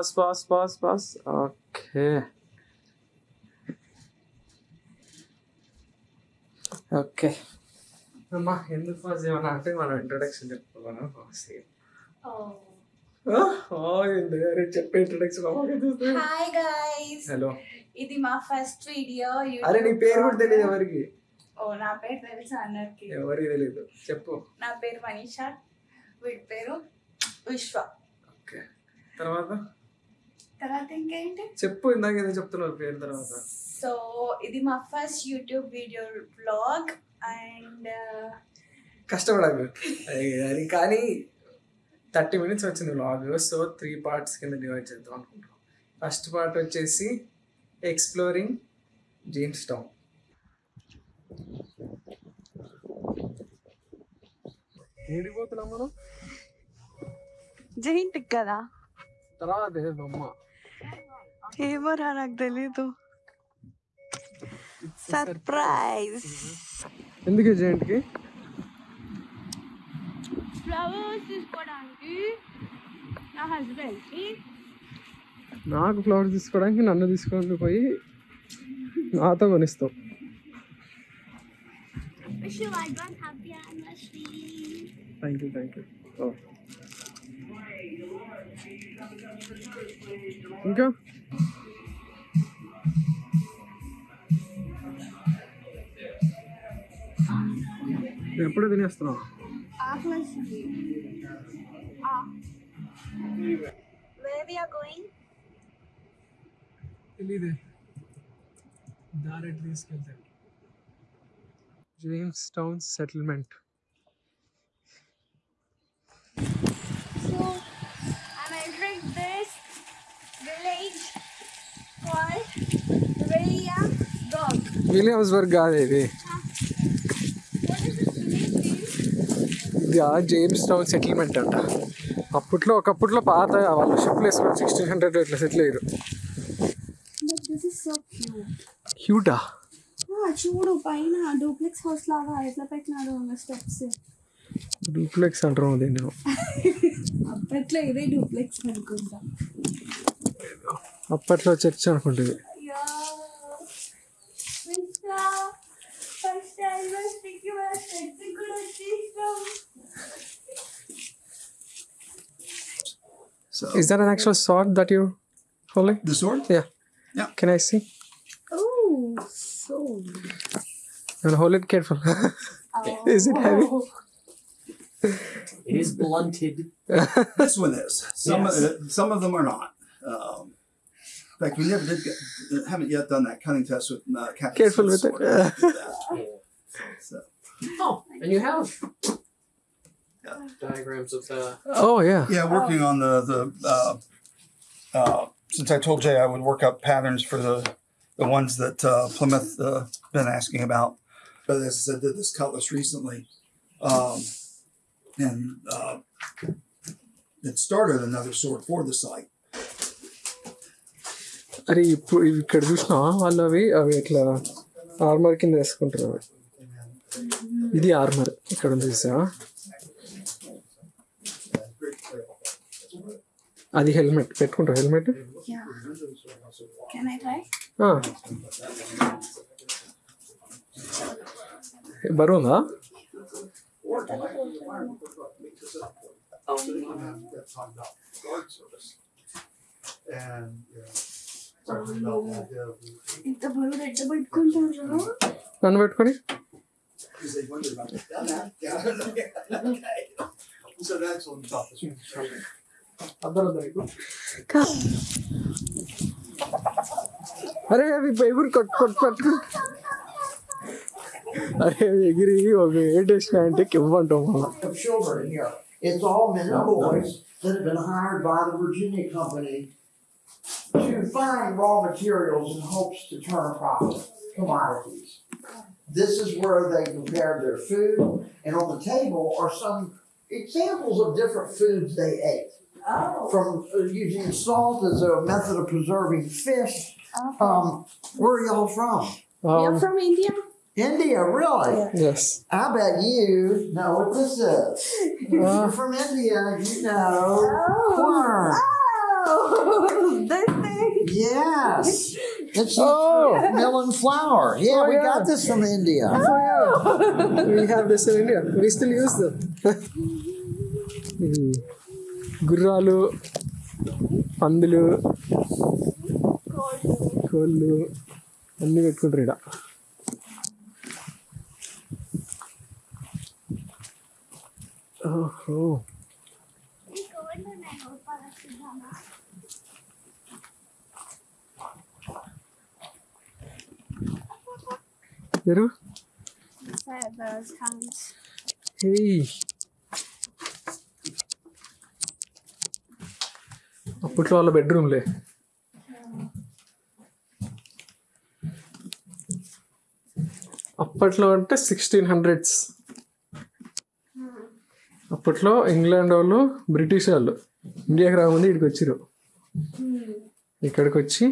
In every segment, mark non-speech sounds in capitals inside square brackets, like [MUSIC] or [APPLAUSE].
Pass pass pass pass okay okay అమ్మా ఎందుకు pass చేయమన్నా అంటే మనం ఇంట్రొడక్షన్ చెప్పుకోవాలా? చెప్పే ఇంట్రొడక్షన్ హాయ్ గైస్ హలో ఇది మా ఫస్ట్ వీడియో అరే నీ పేరు కూడా తెలియదు ఎవరికి? ఓ నా పేరు తెలుసు అందరికి. ఎవరికి తెలియదు చెప్పు. నా పేరు మనీషా. వీడి పేరు విశ్వ. ఓకే తర్వాత? తర్వాత ఇంకేంటి? చెప్పు ఇందాక ఏదో చెప్తున్నావు పేరు తర్వాత. సో ఇది మా first YouTube video blog and కష్టపడాలి. అది కానీ థర్టీ మినిట్స్ వచ్చింది వ్లాగ్. సో త్రీ పార్ట్స్ కింద డివైడ్ చేద్దాం అనుకుంటున్నాం. ఫస్ట్ పార్ట్ వచ్చేసి ఎక్స్ప్లోరింగ్ జేమ్స్ టౌన్ ఏడిపోతున్నాం మనం? జైంట్ కదా? తర్వాత బొమ్మ ఏమోరా నాకు తెలీదు సర్ప్రైజ్ ఎందుకు జేంట్కి ఫ్లవర్స్ తీసుకోవడానికి నా హస్బెండ్కి నాకు ఫ్లవర్స్ తీసుకోవడానికి నన్ను తీసుకొని పోయి నాతో కొనిస్తావు wish you advance happy anniversary thank you thank you ఇంకా ఎప్పుడు తినేస్తున్నావు? తెలీదే. దారి తీసుకెళ్తాను Jamestown settlement so I'm entering this village. called Williamsburg. విలియమ్స్బర్గ్ కాదు ఇది What is this village name? ఇది ఆ జేమ్స్ టౌన్ సెటిల్మెంట్ అంట అప్పట్లో ఒకప్పట్లో పాత వాళ్ళు షిప్లు వేసుకొని సిక్స్టీన్ హండ్రెడ్ ఇట్లా సెటిల్ అయ్యారు But this is so cute. క్యూటా Ah, చూడు పైన డూప్లెక్స్ హౌస్ లాగా ఎట్లా పెట్టినాడు స్టెప్స్ డూప్లెక్స్ అంటారు దీన్ని అప్పట్లో ఇదే డూప్లెక్స్ అనుకుంటా అప్పట్లో చర్చ్ అనుకుంటుంది అయ్యో ఫస్ట్ టైం స్టిక్కి మన స్టెప్స్ కూడా వచ్చేసాం So Is that an actual sword that you're holding? the sword? Yeah. Yeah. Can I see? Oh, so. And hold it careful. [LAUGHS] Is it heavy? It is blunted. This one is. Some Yes. of the, some of them are not. Um, in fact, we never did get, haven't yet done that cutting test with uh, Captain Careful with it. sword. We did that. So, Oh, and you have diagrams of the. Oh yeah. yeah, working on the the uh, uh, since I told Jay I would work up patterns for the the ones that uh, Plymouth uh, been asking about. But as I said, did this cutlass recently, um, and uh, it started another sword for the site. అరే ఇప్పుడు ఇక్కడ చూసినావా వాళ్ళు అవి అవి ఇట్లా armour కింద వేసుకుంటారు అవి. ఇది ఆర్మర్ ఇక్కడ ఉంది చూసావా? అది హెల్మెట్ పెట్టుకుంటావు హెల్మెట్? బరువుందా ఇంత బరువు ఎట్లా పెట్టుకుంటారు నన్ను పెట్టుకొని Because they wondered about that. Yeah. okay. So that's on top of it. అరే అవి ఎగురు కొట్టు కొట్టు పట్టు అరే అవి ఎగిరి ఒక ఏట్ వేసినాయంటే ఇవ్వంటాం మనం of children here. It's all men and boys that have been hired by the Virginia company to find raw materials in hopes to turn a profit, commodities. This is where they prepared their food, and on the table are some examples of different foods they ate. Oh. From uh, using salt as a method of preserving fish. Um, where are y'all from? You're from India? India, really? Yes. I bet you know what this is. [LAUGHS] If you're from India, you know corn. Oh, [LAUGHS] this thing. Yes. It's Oh. melon flour. Yeah, Oh, we yeah. got this from India. Oh yeah, [LAUGHS] we have this in India. We still use them. ఈ గుర్రాలు పందులు కోళ్ళు అన్నీ పెట్టుకుంటారు ఇక్కడ ఓహో Those kinds. హే అప్పట్లో వాళ్ళ బెడ్రూమ్లే అప్పట్లో అంటే సిక్స్టీన్ హండ్రెడ్స్ అప్పట్లో ఇంగ్లాండ్ వాళ్ళు బ్రిటిష్ వాళ్ళు ఇండియాకి రాకముందు ఇక్కడికి వచ్చిరు ఇక్కడికి వచ్చి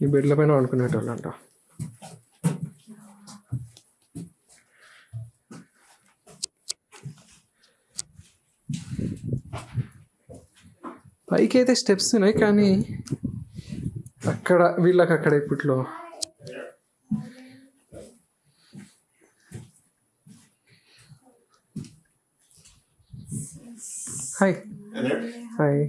ఈ బెడ్ల పైన వండుకునేటోళ్ళు అంట పైకి అయితే స్టెప్స్ ఉన్నాయి కానీ అక్కడ వీళ్ళకి అక్కడ ఇప్పట్లో hi hi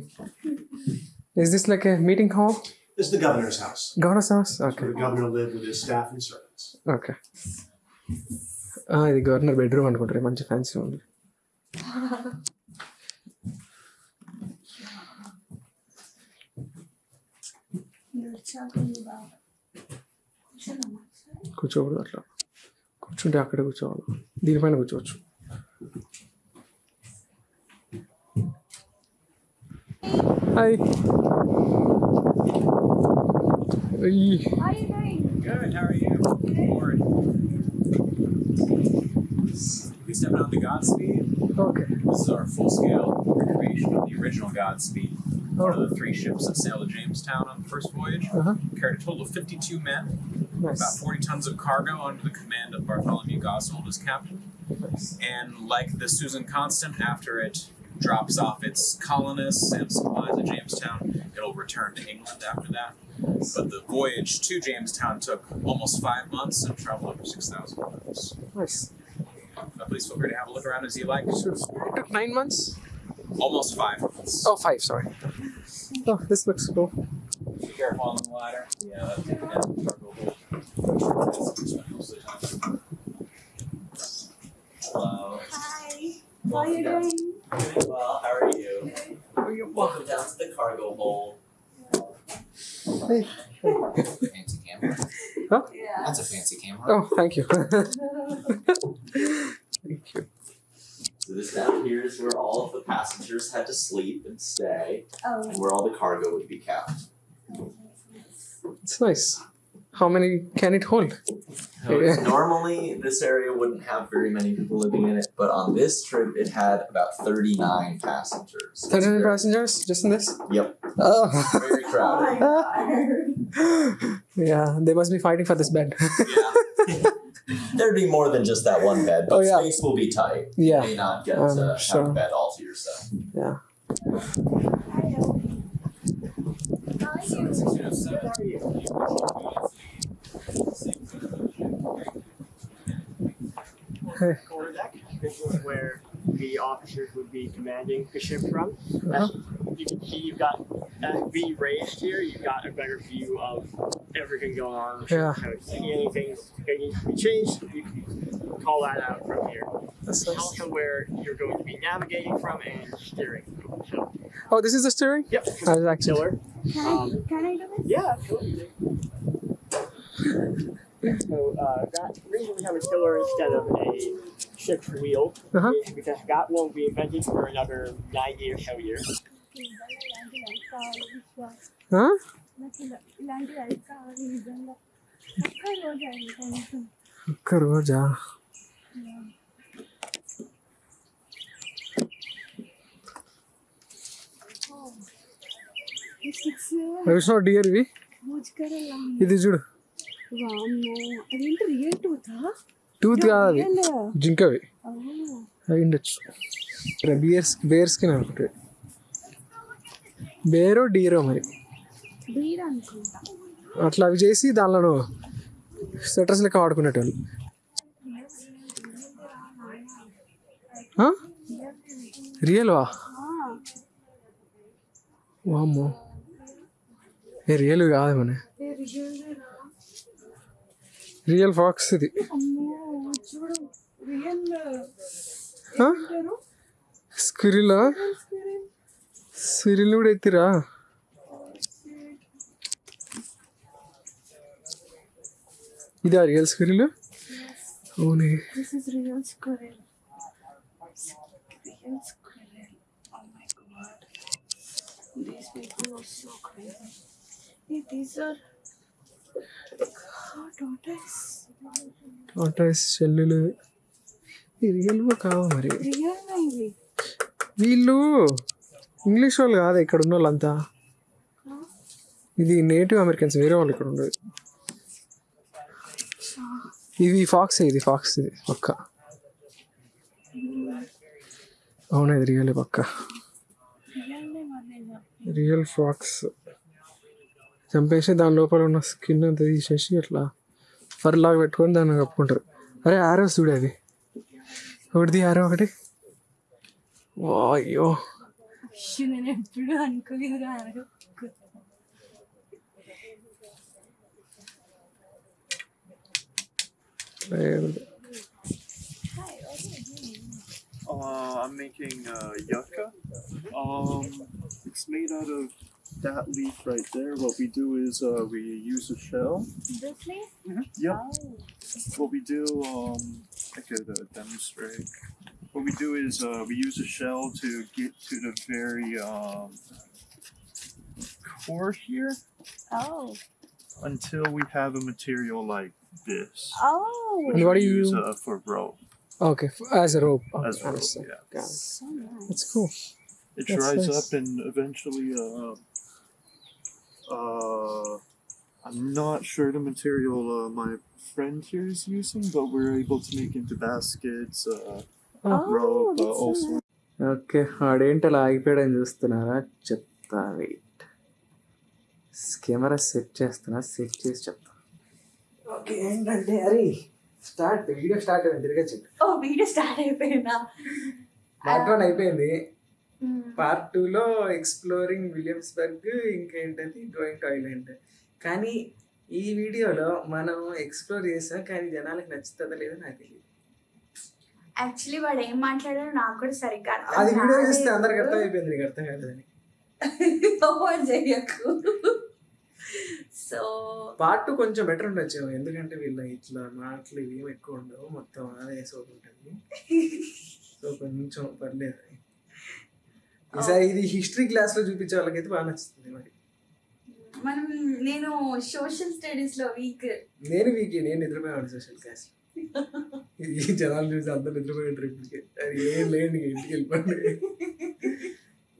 is this like a meeting hall This is the governor's house. Governor's house okay Where the governor lived with his staff and servants. Okay ఇది గవర్నర్ బెడ్రూమ్ అనుకుంటారు మంచి ఫ్యాన్సీ ఉంది కూర్చోకూడదు అట్లా కూర్చుంటే అక్కడే కూర్చోవాలి దీనిపైన కూర్చోవచ్చు హాయ్ అయ్యి How are you doing? Good. How are you? Lord. We stepping on the Godspeed. Okay This is our full-scale recreation of the original Godspeed. one of the three ships that sailed to Jamestown on the first voyage. Uh-huh. Carried a total of 52 men, nice. about 40 tons of cargo under the command of Bartholomew Goswold as captain. Nice. And like the Susan Constant, after it drops off its colonists and supplies at Jamestown, it'll return to England after that. But the voyage to Jamestown took almost five months and traveled over 6,000 miles. Nice. Uh, please feel free to have a look around as you like. Sure. It took nine months? Almost five months. Oh, five, sorry. Oh, this looks cool. Be careful on the ladder. Yeah, that's yeah. Hello. Hi. How are you doing? Doing well. How are you? Are you Welcome down to the cargo hold. Hey. Fancy camera. Huh? Yeah. That's a fancy camera. Oh, thank you. [LAUGHS] thank you. So this down here is where all of the passengers had to sleep and stay, Oh. and where all the cargo would be kept. It's nice. How many can it hold? Yeah. Normally, this area wouldn't have very many people living in it, but on this trip, it had about 39 passengers. 39 very- passengers just in this? Yep. Oh. Very crowded. Oh [LAUGHS] yeah, they must be fighting for this bed. yeah. [LAUGHS] There'd be more than just that one bed, but Oh, yeah. space will be tight. yeah. You may not get Um, to have a bed all to yourself. Yeah. Hey. This is where the officers would be commanding the ship from. As you can see, you've got as V raised here. You've got a better view of everything going on. on the ship. Yeah. So if you see anything that needs to be changed, you can call that out from here. That's nice. also where you're going to be navigating from and steering. from. So, Oh, this is the steering? yep. I was actually. Tiller. Can I, can I do this? Yeah, absolutely. So uh, that reason we have a tiller instead of a ship's wheel Uh-huh. is because that won't be invented for another 90 or so years. ఒక్క రోజు? అయింది కనీసం ఒక్క రోజా six Vishnu dear ఇవి. ఇది చూడు. టూతా కాదు అవి. జింకవి అవి. ఉండొచ్చు. బియర్స్ బేర్ స్కిన్ అనుకుంటే. బేరో డీరో మరి. అట్లా అవి చేసి దానిలో స్వెటర్స్ లెక్క వాడుకునేటోళ్ళు. రియల్ వా వామ్మో. ఏ రియల్ కాదు మన. రియల్ ఫాక్స్ ఇది. స్క్రిల్ స్క్రిల్ కూడా ఎత్తిరా? ఇదా రియల్ అవునే. Is real squirrel real squirrel oh my god these people are so crazy these are Tatas టాటాస్ చెల్లెలు. రియల్ కావు మరి? రియల్ ఇవి వీళ్ళు ఇంగ్లీష్ వాళ్ళు కాదు ఇక్కడ ఉన్న వాళ్ళంతా ఇది నేటివ్ అమెరికన్స్ వేరే వాళ్ళు ఇక్కడ ఉండదు. ఇది ఫాక్స్ ఇది ఫాక్స్ ఇది పక్క. అవునా ఇది రియల్ పక్క. Real fox. చంపేసి దాని లోపల ఉన్న స్కిన్ అంతా తీసేసి అట్లా ఫర్ లాగా పెట్టుకొని దాన్ని కప్పుకుంటారు. అరే ఆరోస్ చూడు అది ఒకటిది ఆరో ఒకటి. అయ్యో ಶಿವನ ಬಿಡು ಅನ್ಕೊಂಡಿದ್ರು ಅನ್ಕೋ Uh, I'm making uh, yucca. Um, it's made out of that leaf right there. What we do is uh, we use a shell. This leaf? Mm -hmm. Yep. Oh. What we do, um, I could uh, demonstrate. What we do is uh, we use a shell to get to the very um, core here Oh. until we have a material like this. Oh. And what we do you- use uh, for rope. Okay, as a rope. As Okay, rope, understand. yeah. Got it. So nice. That's cool. It That's dries nice. up and eventually uh, uh I'm not sure the material uh, my friend here is using, but we're able to make into baskets, uh, Oh, sorts. Okay ఆడేంటి అలా ఆగిపోయాడని చూస్తున్నారా? చెప్తా wait camera set చేస్తున్నా set చేసి చెప్తా. Okay ఏంటంటే అరే start video start అయింది తిరిగి చెప్పు ఓ వీడియో స్టార్ట్ అయిపోయిందా? పార్ట్ వన్ అయిపోయింది. పార్ట్ టూలో ఎక్స్ప్లోరింగ్ విలియమ్స్బర్గ్ ఇంకేంటది? గోయింగ్ టు ఐలాండ్ కానీ ఈ వీడియోలో మనం ఎక్స్ప్లోర్ చేసాం కానీ జనాలకు నచ్చుతుందో లేదో నాకు తెలియదు యాక్చువల్లీ వాడు ఏం మాట్లాడారో నాకు కూడా సరిగ్గా అది వీడియో. చూస్తే అందరికి అర్థం అయిపోయింది నీకు అర్థం కాలేదని చెయ్యకు సో పార్ట్ కొంచెం బెటర్ ఉండొచ్చు ఎందుకంటే వీళ్ళ ఇట్లా మాటలు ఏమి ఎక్కువ ఉండవు మొత్తం అదే సోపు ఉంటుంది సో కొంచెం పర్లేదు. ఈసారి ఇది హిస్టరీ క్లాస్లో చూపించే వాళ్ళకైతే బాగా నచ్చుతుంది మరి. మనం నేను సోషల్ స్టడీస్లో వీక్ నేను వీక్ నేను నిద్రపోయాను సోషల్ క్లాస్ ఈ జనాలు చూసి అందరు నిద్రపోయాడు ఇప్పటికే. అది ఏం ఇంక ఇంటికి వెళ్ళిపోండి.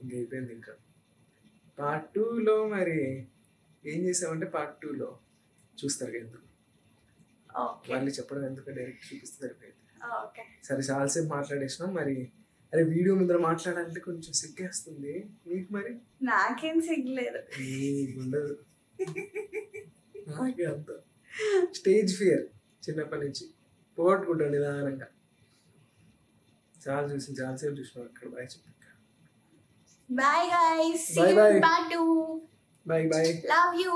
ఇంక అయిపోయింది ఇంకా. పార్ట్ టూలో మరి ఏం చేసామంటే పార్ట్ టూలో చూస్తారు కదా ఎందుకు? వాళ్ళు చెప్పడం ఎందుకు డైరెక్ట్ చూపిస్తే సరిపోయింది సరే చాలాసేపు మాట్లాడేసినాం మరి. అరే వీడియో ముందర మాట్లాడాలంటే కొంచెం సిగ్గేస్తుంది. మీకు మరి? నాకేం సిగ్గులేదు. నీకు ఉండదు. నాకే అంత. స్టేజ్ ఫియర్ చిన్నప్పటి నుంచి. పోగొట్టుకుంటాను నిదానంగా. చాలా చూసి చాలాసేపు చూసినాం అక్కడ. బాయ్ చెప్పు bye bye. Part two bye. Bye love you